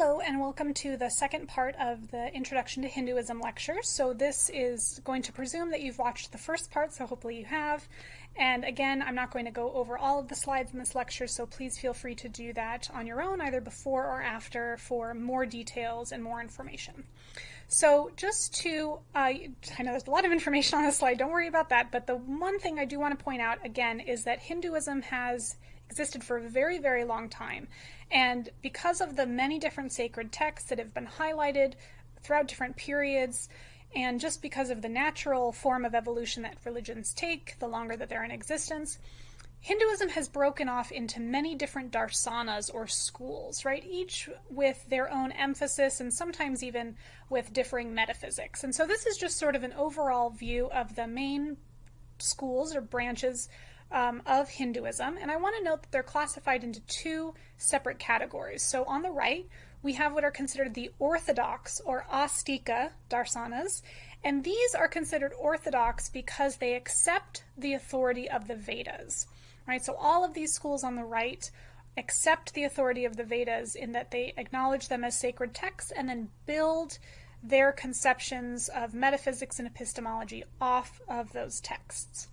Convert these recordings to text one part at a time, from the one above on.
Hello and welcome to the second part of the Introduction to Hinduism lecture. So this is going to presume that you've watched the first part, so hopefully you have. And again, I'm not going to go over all of the slides in this lecture, so please feel free to do that on your own, either before or after, for more details and more information. So just to, uh, I know there's a lot of information on this slide, don't worry about that, but the one thing I do want to point out again is that Hinduism has existed for a very, very long time. And because of the many different sacred texts that have been highlighted throughout different periods, and just because of the natural form of evolution that religions take, the longer that they're in existence, Hinduism has broken off into many different darsanas or schools, right? Each with their own emphasis and sometimes even with differing metaphysics. And so this is just sort of an overall view of the main schools or branches um, of Hinduism. And I want to note that they're classified into two separate categories. So on the right, we have what are considered the orthodox or astika darsanas. And these are considered orthodox because they accept the authority of the Vedas. Right? So all of these schools on the right accept the authority of the Vedas in that they acknowledge them as sacred texts and then build their conceptions of metaphysics and epistemology off of those texts.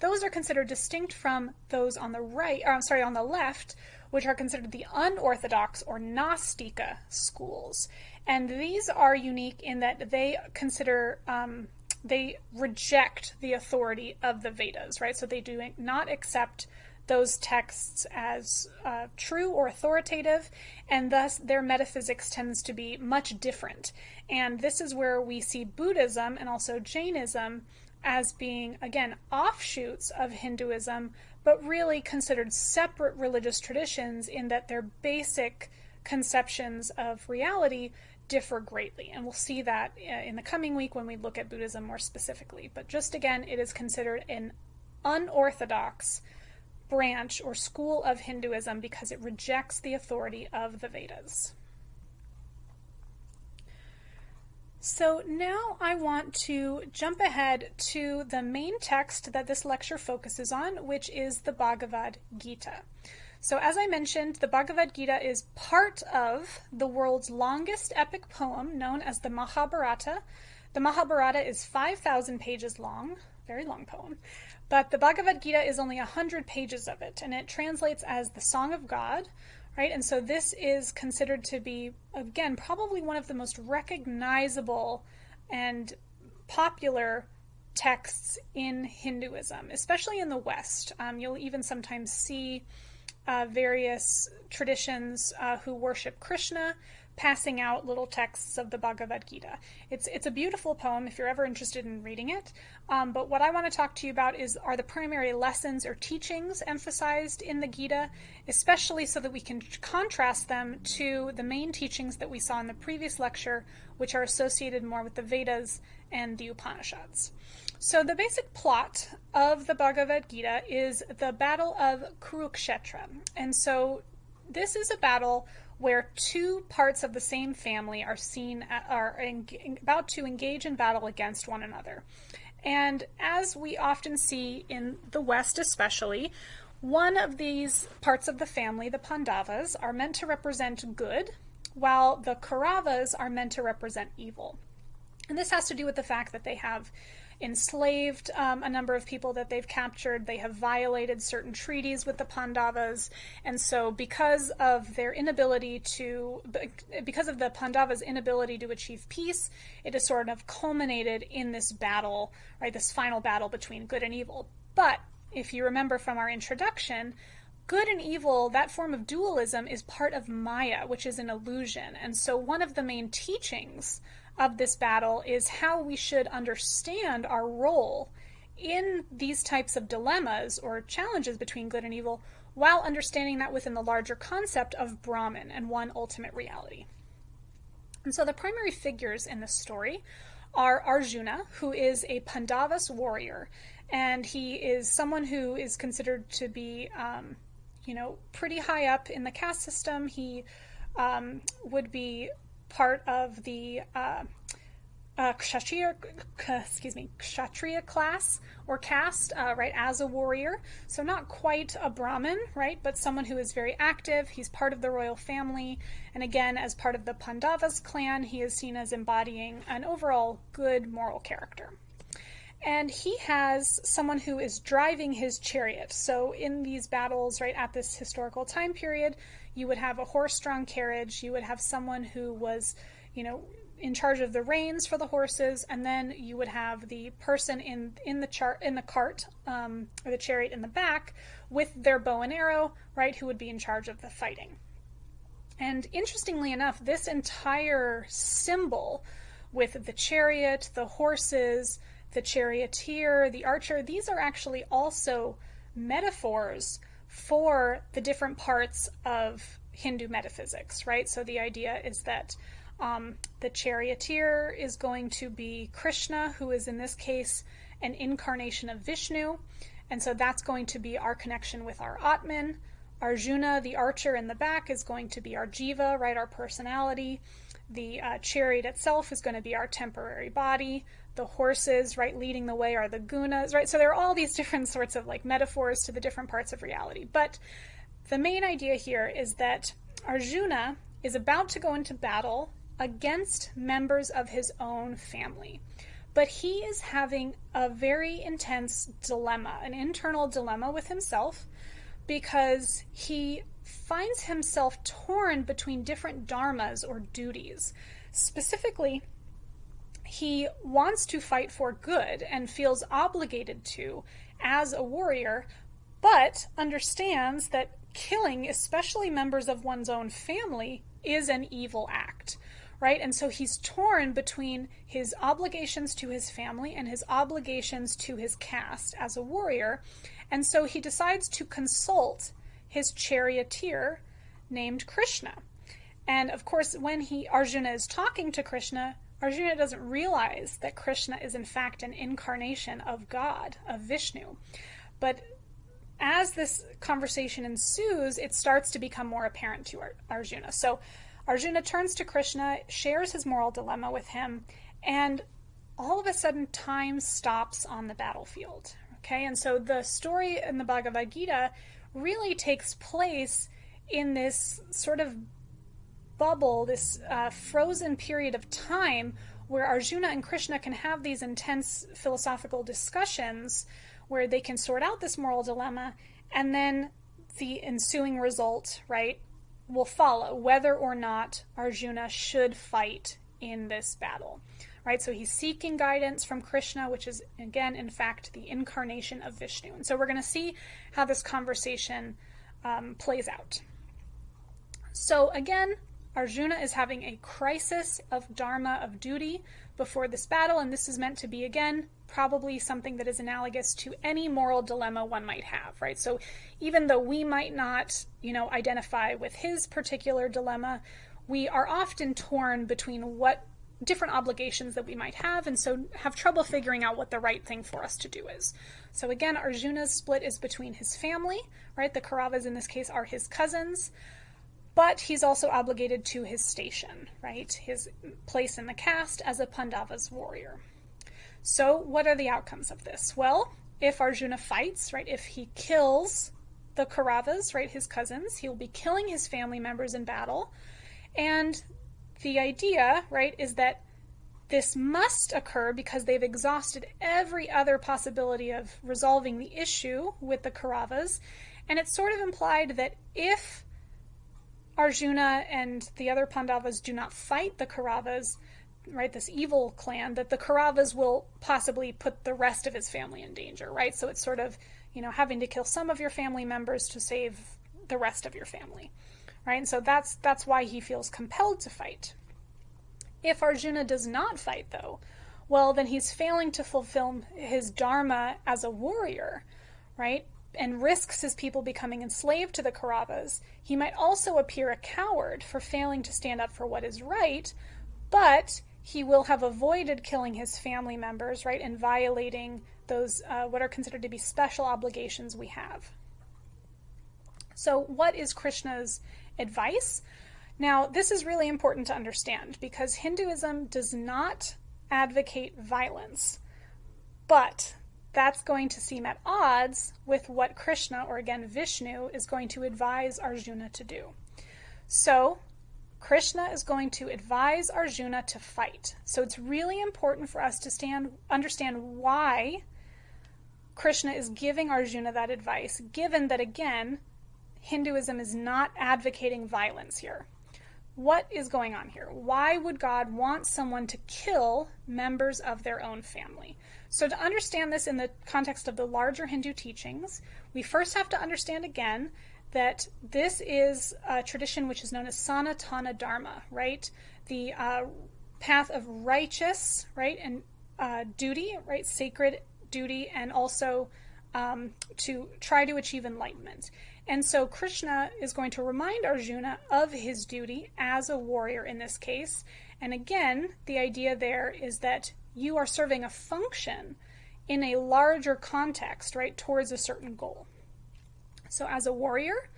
Those are considered distinct from those on the right, or I'm sorry, on the left, which are considered the unorthodox or nastika schools. And these are unique in that they consider, um, they reject the authority of the Vedas, right? So they do not accept those texts as uh, true or authoritative, and thus their metaphysics tends to be much different. And this is where we see Buddhism and also Jainism as being, again, offshoots of Hinduism, but really considered separate religious traditions in that their basic conceptions of reality differ greatly. And we'll see that uh, in the coming week when we look at Buddhism more specifically. But just again, it is considered an unorthodox branch or school of Hinduism because it rejects the authority of the Vedas. So now I want to jump ahead to the main text that this lecture focuses on, which is the Bhagavad Gita. So as I mentioned, the Bhagavad Gita is part of the world's longest epic poem known as the Mahabharata. The Mahabharata is 5,000 pages long, very long poem, but the Bhagavad Gita is only 100 pages of it, and it translates as the Song of God, right? And so this is considered to be, again, probably one of the most recognizable and popular texts in Hinduism, especially in the West. Um, you'll even sometimes see uh, various traditions uh, who worship Krishna passing out little texts of the Bhagavad Gita. It's it's a beautiful poem if you're ever interested in reading it. Um, but what I want to talk to you about is are the primary lessons or teachings emphasized in the Gita, especially so that we can contrast them to the main teachings that we saw in the previous lecture, which are associated more with the Vedas and the Upanishads. So the basic plot of the Bhagavad Gita is the Battle of Kurukshetra. And so this is a battle where two parts of the same family are seen are about to engage in battle against one another. And as we often see in the West, especially, one of these parts of the family, the Pandavas, are meant to represent good, while the Kauravas are meant to represent evil. And this has to do with the fact that they have enslaved um, a number of people that they've captured. They have violated certain treaties with the Pandavas. And so, because of their inability to, because of the Pandavas' inability to achieve peace, it has sort of culminated in this battle, right? This final battle between good and evil. But if you remember from our introduction, good and evil, that form of dualism, is part of Maya, which is an illusion. And so, one of the main teachings of this battle is how we should understand our role in these types of dilemmas or challenges between good and evil while understanding that within the larger concept of Brahman and one ultimate reality. And so the primary figures in this story are Arjuna, who is a Pandavas warrior, and he is someone who is considered to be, um, you know, pretty high up in the caste system. He um, would be part of the uh, uh, kshatriya, excuse me, kshatriya class or caste, uh, right, as a warrior. So not quite a Brahmin, right, but someone who is very active. He's part of the royal family. And again, as part of the Pandavas clan, he is seen as embodying an overall good moral character. And he has someone who is driving his chariot. So in these battles, right, at this historical time period, you would have a horse-drawn carriage. You would have someone who was, you know, in charge of the reins for the horses, and then you would have the person in in the chart in the cart um, or the chariot in the back with their bow and arrow, right? Who would be in charge of the fighting. And interestingly enough, this entire symbol with the chariot, the horses, the charioteer, the archer, these are actually also metaphors for the different parts of Hindu metaphysics, right? So the idea is that um, the charioteer is going to be Krishna, who is in this case an incarnation of Vishnu. And so that's going to be our connection with our Atman. Arjuna, the archer in the back, is going to be our Jiva, right, our personality. The uh, chariot itself is going to be our temporary body. The horses, right, leading the way are the gunas, right? So there are all these different sorts of like metaphors to the different parts of reality. But the main idea here is that Arjuna is about to go into battle against members of his own family. But he is having a very intense dilemma, an internal dilemma with himself, because he finds himself torn between different dharmas or duties. Specifically, he wants to fight for good and feels obligated to as a warrior, but understands that killing, especially members of one's own family, is an evil act right? And so he's torn between his obligations to his family and his obligations to his caste as a warrior. And so he decides to consult his charioteer named Krishna. And of course, when he Arjuna is talking to Krishna, Arjuna doesn't realize that Krishna is in fact an incarnation of God, of Vishnu. But as this conversation ensues, it starts to become more apparent to Arjuna. So Arjuna turns to Krishna, shares his moral dilemma with him, and all of a sudden time stops on the battlefield. Okay, and so the story in the Bhagavad Gita really takes place in this sort of bubble, this uh, frozen period of time where Arjuna and Krishna can have these intense philosophical discussions where they can sort out this moral dilemma and then the ensuing result, right, will follow whether or not Arjuna should fight in this battle. Right? So he's seeking guidance from Krishna, which is again, in fact, the incarnation of Vishnu. And so we're going to see how this conversation um, plays out. So again, Arjuna is having a crisis of dharma, of duty, before this battle, and this is meant to be, again, probably something that is analogous to any moral dilemma one might have, right? So even though we might not, you know, identify with his particular dilemma, we are often torn between what different obligations that we might have, and so have trouble figuring out what the right thing for us to do is. So again, Arjuna's split is between his family, right? The Kauravas in this case are his cousins but he's also obligated to his station, right? His place in the caste as a Pandava's warrior. So, what are the outcomes of this? Well, if Arjuna fights, right, if he kills the Kauravas, right, his cousins, he will be killing his family members in battle. And the idea, right, is that this must occur because they've exhausted every other possibility of resolving the issue with the Kauravas. And it's sort of implied that if Arjuna and the other Pandavas do not fight the Kauravas, right, this evil clan, that the Kauravas will possibly put the rest of his family in danger, right? So it's sort of, you know, having to kill some of your family members to save the rest of your family, right? And so that's that's why he feels compelled to fight. If Arjuna does not fight, though, well, then he's failing to fulfill his dharma as a warrior, right? And risks his people becoming enslaved to the Kauravas, he might also appear a coward for failing to stand up for what is right, but he will have avoided killing his family members, right, and violating those uh, what are considered to be special obligations we have. So, what is Krishna's advice? Now, this is really important to understand because Hinduism does not advocate violence. But that's going to seem at odds with what Krishna, or again Vishnu, is going to advise Arjuna to do. So, Krishna is going to advise Arjuna to fight. So it's really important for us to stand, understand why Krishna is giving Arjuna that advice, given that, again, Hinduism is not advocating violence here. What is going on here? Why would God want someone to kill members of their own family? So, to understand this in the context of the larger Hindu teachings, we first have to understand again that this is a tradition which is known as Sanatana Dharma, right? The uh, path of righteous, right, and uh, duty, right, sacred duty, and also um, to try to achieve enlightenment. And so Krishna is going to remind Arjuna of his duty as a warrior in this case. And again, the idea there is that you are serving a function in a larger context, right, towards a certain goal. So, as a warrior,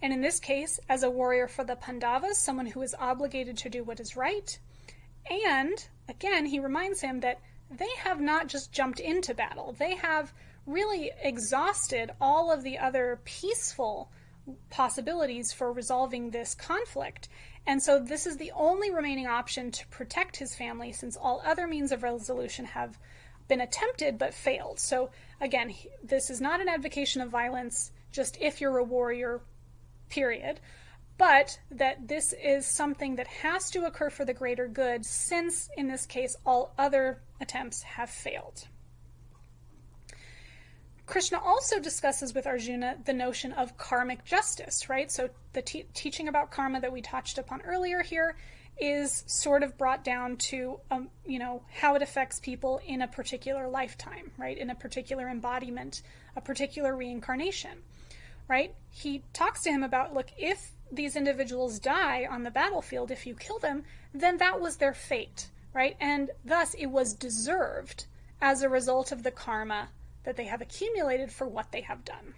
and in this case, as a warrior for the Pandavas, someone who is obligated to do what is right, and again, he reminds him that they have not just jumped into battle, they have really exhausted all of the other peaceful possibilities for resolving this conflict. And so this is the only remaining option to protect his family since all other means of resolution have been attempted but failed. So again, this is not an advocation of violence just if you're a warrior, period. But that this is something that has to occur for the greater good, since in this case all other attempts have failed. Krishna also discusses with Arjuna the notion of karmic justice, right? So the te- teaching about karma that we touched upon earlier here is sort of brought down to, um, you know, how it affects people in a particular lifetime, right? In a particular embodiment, a particular reincarnation, right? He talks to him about, look, if these individuals die on the battlefield, if you kill them, then that was their fate, right? And thus it was deserved as a result of the karma that they have accumulated for what they have done.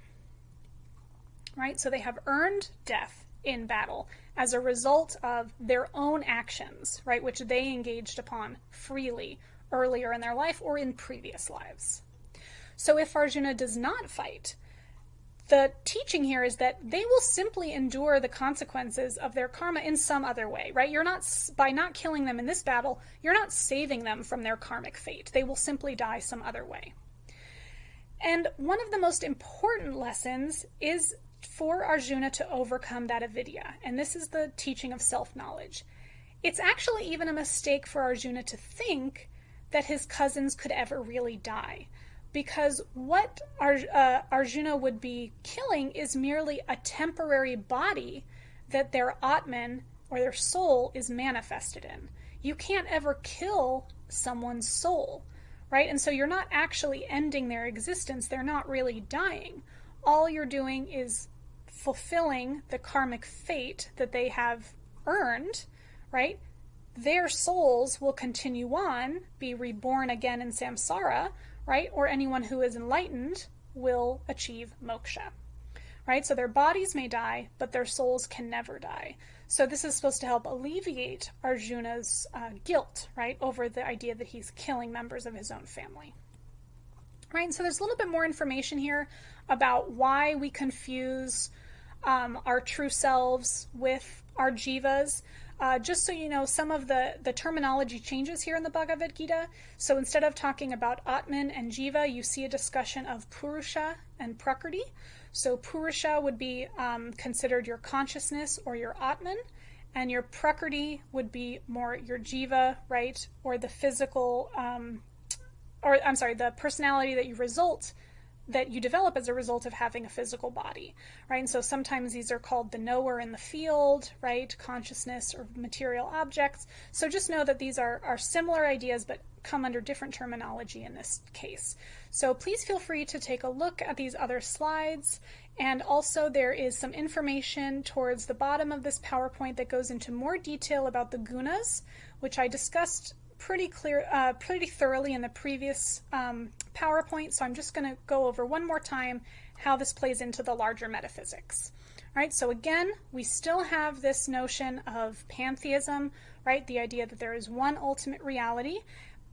Right? So they have earned death in battle as a result of their own actions, right, which they engaged upon freely earlier in their life or in previous lives. So if Arjuna does not fight, the teaching here is that they will simply endure the consequences of their karma in some other way, right? You're not, by not killing them in this battle, you're not saving them from their karmic fate. They will simply die some other way. And one of the most important lessons is for Arjuna to overcome that avidya. And this is the teaching of self knowledge. It's actually even a mistake for Arjuna to think that his cousins could ever really die. Because what Ar- uh, Arjuna would be killing is merely a temporary body that their Atman or their soul is manifested in. You can't ever kill someone's soul right? And so you're not actually ending their existence, they're not really dying. All you're doing is fulfilling the karmic fate that they have earned, right? Their souls will continue on, be reborn again in samsara, right? Or anyone who is enlightened will achieve moksha, right? So their bodies may die, but their souls can never die. So this is supposed to help alleviate Arjuna's uh, guilt, right, over the idea that he's killing members of his own family. Right, so there's a little bit more information here about why we confuse um, our true selves with our jivas. Uh, just so you know, some of the, the terminology changes here in the Bhagavad Gita. So instead of talking about Atman and Jiva, you see a discussion of Purusha and Prakriti. So Purusha would be um, considered your consciousness or your Atman, and your Prakriti would be more your Jiva, right, or the physical, um, or I'm sorry, the personality that you result that you develop as a result of having a physical body, right? And so sometimes these are called the knower in the field, right? Consciousness or material objects. So just know that these are, are similar ideas but come under different terminology in this case. So please feel free to take a look at these other slides. And also there is some information towards the bottom of this PowerPoint that goes into more detail about the gunas, which I discussed pretty clear, uh, pretty thoroughly in the previous um, PowerPoint, so I'm just going to go over one more time how this plays into the larger metaphysics. All right, so again, we still have this notion of pantheism, right? The idea that there is one ultimate reality,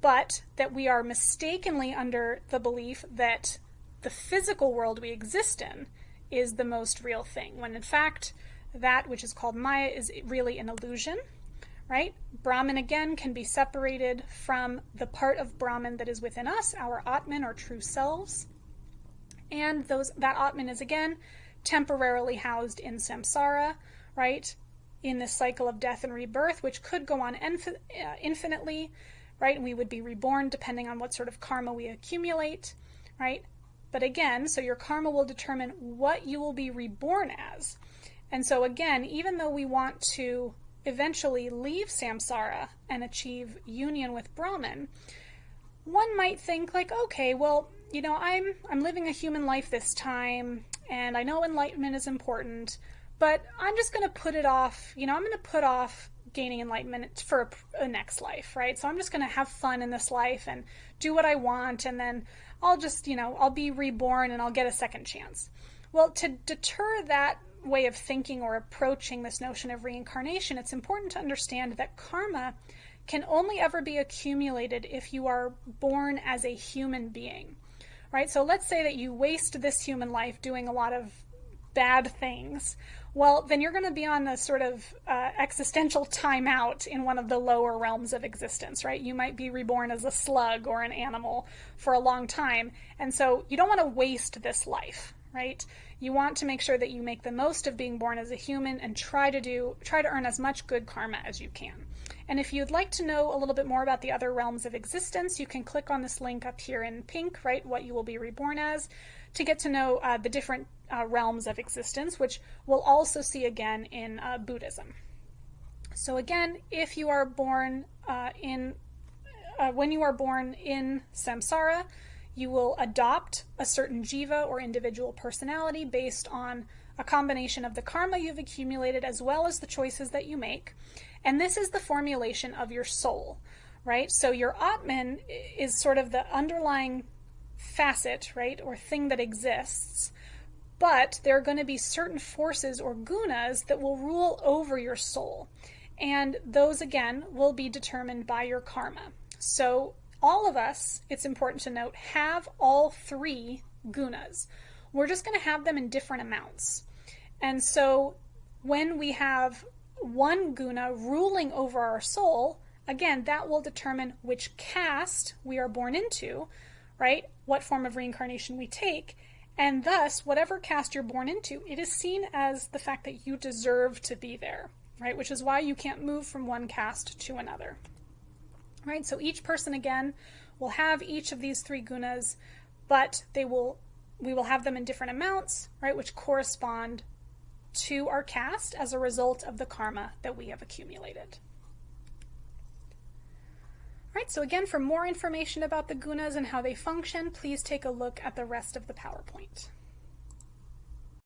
but that we are mistakenly under the belief that the physical world we exist in is the most real thing, when in fact, that which is called Maya is really an illusion, right? Brahman again can be separated from the part of Brahman that is within us, our Atman or true selves. And those that Atman is again temporarily housed in samsara, right? In this cycle of death and rebirth, which could go on infi- uh, infinitely, right? And we would be reborn depending on what sort of karma we accumulate, right? But again, so your karma will determine what you will be reborn as. And so again, even though we want to eventually leave samsara and achieve union with Brahman, one might think like, okay, well, you know, I'm I'm living a human life this time and I know enlightenment is important, but I'm just going to put it off, you know, I'm going to put off gaining enlightenment for a, a next life, right? So I'm just going to have fun in this life and do what I want and then I'll just, you know, I'll be reborn and I'll get a second chance. Well, to deter that way of thinking or approaching this notion of reincarnation, it's important to understand that karma can only ever be accumulated if you are born as a human being. Right? So let's say that you waste this human life doing a lot of bad things. Well, then you're going to be on a sort of uh, existential timeout in one of the lower realms of existence, right? You might be reborn as a slug or an animal for a long time. And so you don't want to waste this life, right? You want to make sure that you make the most of being born as a human and try to do try to earn as much good karma as you can. And if you'd like to know a little bit more about the other realms of existence, you can click on this link up here in pink, right? What you will be reborn as, to get to know uh, the different uh, realms of existence, which we'll also see again in uh, Buddhism. So again, if you are born uh, in, uh, when you are born in samsara, you will adopt a certain jiva or individual personality based on a combination of the karma you've accumulated as well as the choices that you make. And this is the formulation of your soul, right? So your Atman is sort of the underlying facet, right, or thing that exists. But there are going to be certain forces or gunas that will rule over your soul. And those, again, will be determined by your karma. So all of us, it's important to note, have all three gunas. We're just going to have them in different amounts. And so when we have one guna ruling over our soul, again, that will determine which caste we are born into, right? What form of reincarnation we take. And thus, whatever caste you're born into, it is seen as the fact that you deserve to be there, right? Which is why you can't move from one caste to another right? So each person again will have each of these three gunas, but they will we will have them in different amounts, right, which correspond to our caste as a result of the karma that we have accumulated. Right, so again, for more information about the gunas and how they function, please take a look at the rest of the PowerPoint.